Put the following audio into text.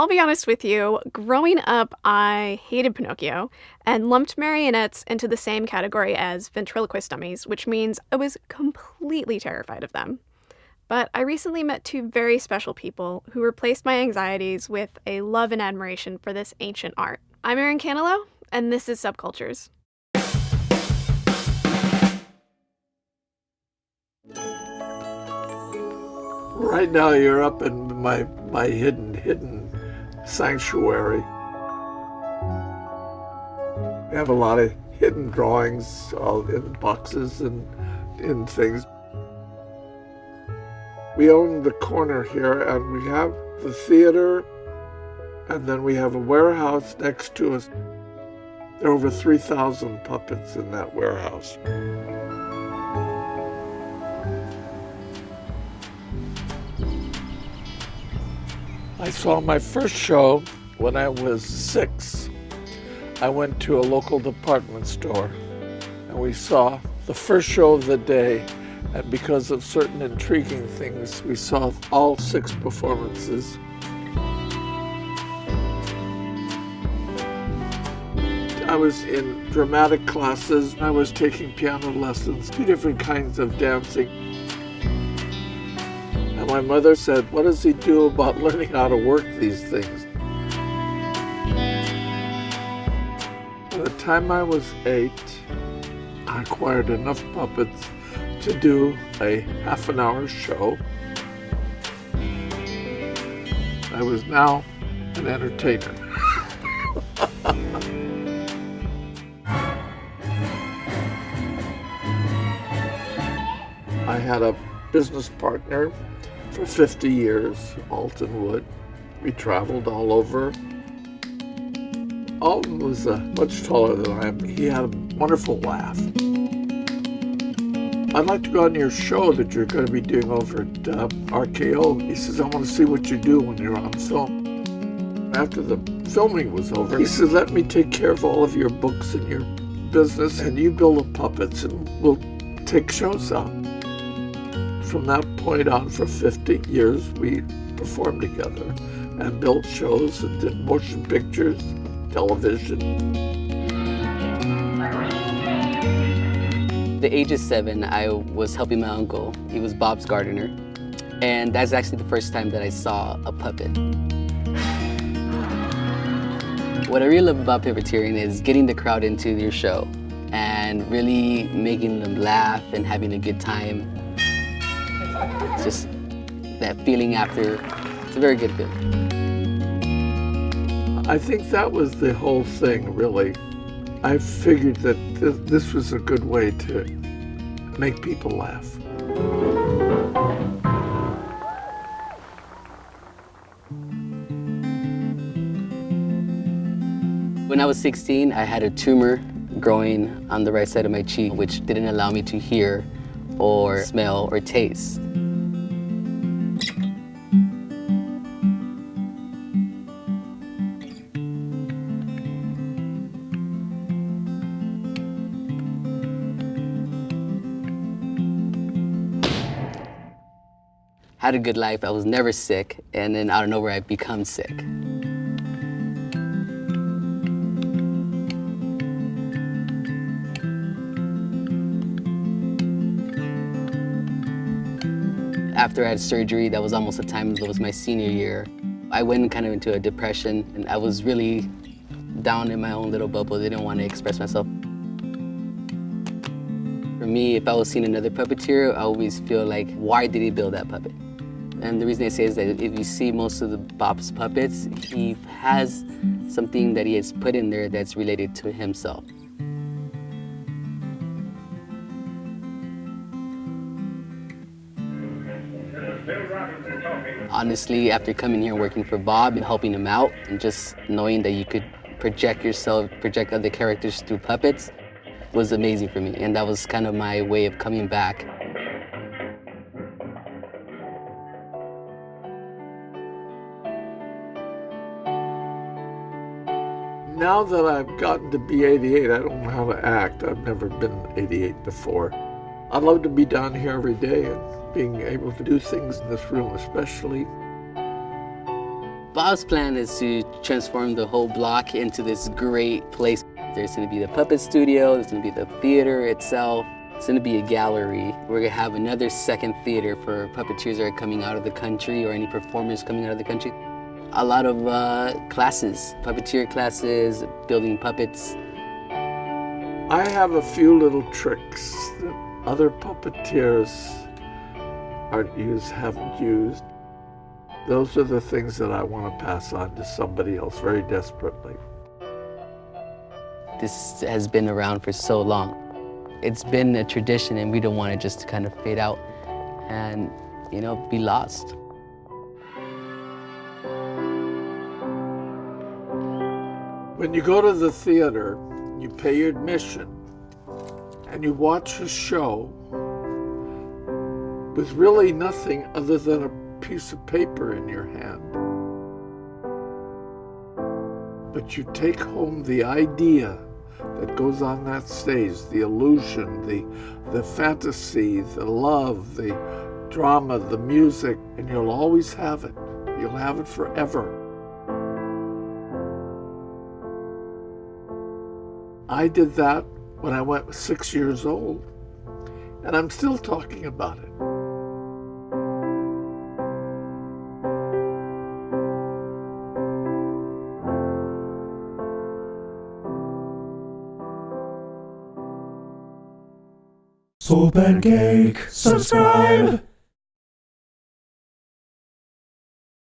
I'll be honest with you, growing up, I hated Pinocchio and lumped marionettes into the same category as ventriloquist dummies, which means I was completely terrified of them. But I recently met two very special people who replaced my anxieties with a love and admiration for this ancient art. I'm Erin Canelo, and this is Subcultures. Right now, you're up in my my hidden hidden sanctuary. We have a lot of hidden drawings in boxes and in things. We own the corner here and we have the theater and then we have a warehouse next to us. There are over 3,000 puppets in that warehouse. I saw my first show when I was six. I went to a local department store and we saw the first show of the day and because of certain intriguing things, we saw all six performances. I was in dramatic classes. I was taking piano lessons, two different kinds of dancing my mother said, what does he do about learning how to work these things? By the time I was eight, I acquired enough puppets to do a half an hour show. I was now an entertainer. I had a business partner for 50 years, Alton Wood. We traveled all over. Alton was uh, much taller than I am. He had a wonderful laugh. I'd like to go on your show that you're going to be doing over at uh, RKO. He says, I want to see what you do when you're on film. After the filming was over, he said, let me take care of all of your books and your business, and you build the puppets, and we'll take shows out from that point on for 50 years, we performed together and built shows and did motion pictures, television. the age of seven, I was helping my uncle. He was Bob's gardener. And that's actually the first time that I saw a puppet. What I really love about puppeteering is getting the crowd into your show and really making them laugh and having a good time it's just that feeling after, it's a very good feeling. I think that was the whole thing, really. I figured that th this was a good way to make people laugh. When I was 16, I had a tumor growing on the right side of my cheek, which didn't allow me to hear or smell or taste. had a good life. I was never sick. And then out of nowhere, I become sick. After I had surgery, that was almost the time, that was my senior year. I went kind of into a depression and I was really down in my own little bubble. I didn't want to express myself. For me, if I was seeing another puppeteer, I always feel like, why did he build that puppet? And the reason I say is that if you see most of the Bob's puppets, he has something that he has put in there that's related to himself. Honestly, after coming here working for Bob and helping him out, and just knowing that you could project yourself, project other characters through puppets, was amazing for me. And that was kind of my way of coming back now that I've gotten to be 88, I don't know how to act. I've never been 88 before. I love to be down here every day and being able to do things in this room, especially. Bob's plan is to transform the whole block into this great place. There's going to be the puppet studio, there's going to be the theater itself, it's going to be a gallery. We're going to have another second theater for puppeteers that are coming out of the country or any performers coming out of the country. A lot of uh, classes, puppeteer classes, building puppets. I have a few little tricks that other puppeteers aren't used, haven't used. Those are the things that I want to pass on to somebody else very desperately. This has been around for so long. It's been a tradition and we don't want it just to kind of fade out and, you know, be lost. When you go to the theater, you pay your admission and you watch a show with really nothing other than a piece of paper in your hand. But you take home the idea that goes on that stage, the illusion, the, the fantasy, the love, the drama, the music, and you'll always have it. You'll have it forever. I did that when I went six years old, and I'm still talking about it. Soul Pancake, subscribe!